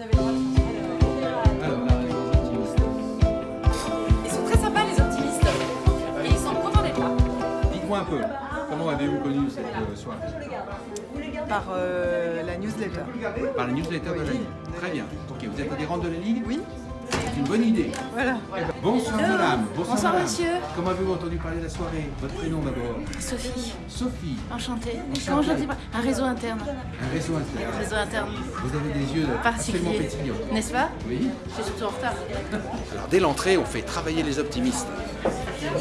Ils sont très sympas les optimistes. Et ils sont contents d'être là. Dites-moi un peu, comment avez-vous connu cette euh, soirée Par euh, la newsletter. Par la newsletter de la Ligue. Très bien. Ok, vous êtes adhérente de la Ligue Oui. C'est une bonne idée. Voilà. Bonsoir madame. Bonsoir, madame. monsieur. Comment avez-vous entendu parler de la soirée? Votre prénom d'abord Sophie, Sophie. enchantée. Comment je dis pas? Un réseau interne. Un réseau interne. Un réseau interne Vous avez des yeux absolument pétillants. N'est-ce pas? Oui. Je suis surtout en retard. Alors dès l'entrée, on fait travailler les optimistes.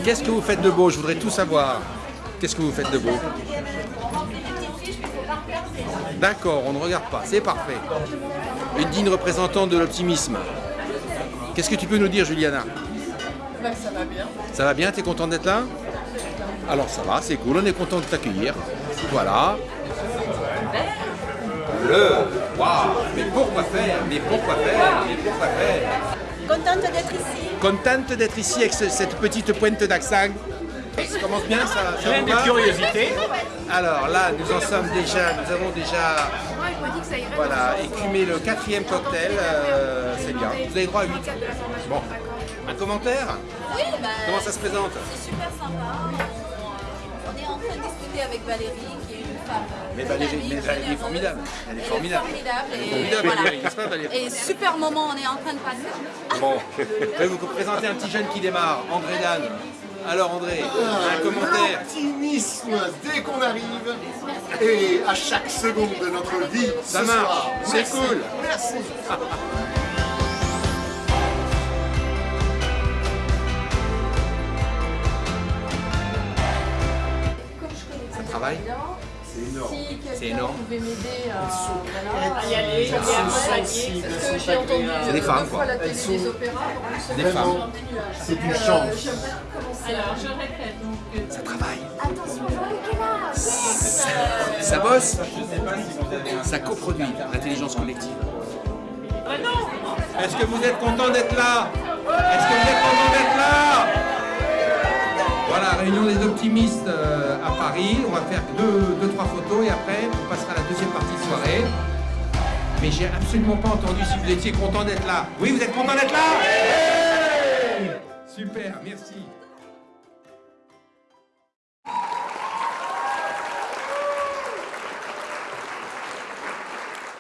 Qu'est-ce que vous faites de beau? Je voudrais tout savoir. Qu'est-ce que vous faites de beau? D'accord, on ne regarde pas, c'est parfait. Une digne représentante de l'optimisme. Qu'est-ce que tu peux nous dire, Juliana ça va bien. Ça va bien T'es content d'être là Alors ça va, c'est cool, on est content de t'accueillir. Voilà. Le Waouh Mais pourquoi faire? Mais pourquoi faire? Mais pourquoi faire? Contente d'être ici. Contente d'être ici avec ce- cette petite pointe d'accent? Ça commence bien, ça, ça Plein vous de va curiosité. Alors là, nous en sommes déjà, nous avons déjà voilà, écumé le quatrième cocktail, euh, c'est bien. Vous avez droit à 8. Bon, un commentaire Oui, bah, Comment ça se présente c'est super sympa. On est en train de discuter avec Valérie, qui est une femme. euh, Mais Valérie, mais Valérie est généreuse. formidable. Elle est formidable. formidable. Elle est et formidable, voilà. Valérie, n'est-ce pas, Valérie Et super moment, on est en train de passer. Bon, je vais vous présenter un petit jeune qui démarre, André Dan. Alors André, un commentaire L'optimisme dès qu'on arrive et à chaque seconde de notre vie. Ça ce marche, soir. c'est Merci. cool. Merci. Ça C'est énorme. pouvez m'aider à, y aller, il y a accompagner. Parce que j'ai entendu C'est des femmes, quoi. la télé des opéras. Des femmes. C'est une chance. Alors, je répète. Donc, Ça travaille. Ça, ça bosse. Ça coproduit l'intelligence collective. Est-ce que vous êtes content d'être là? Réunion des optimistes euh, à Paris. On va faire deux, deux, trois photos et après on passera à la deuxième partie de soirée. Mais j'ai absolument pas entendu si vous étiez content d'être là. Oui, vous êtes content d'être là? Super, merci.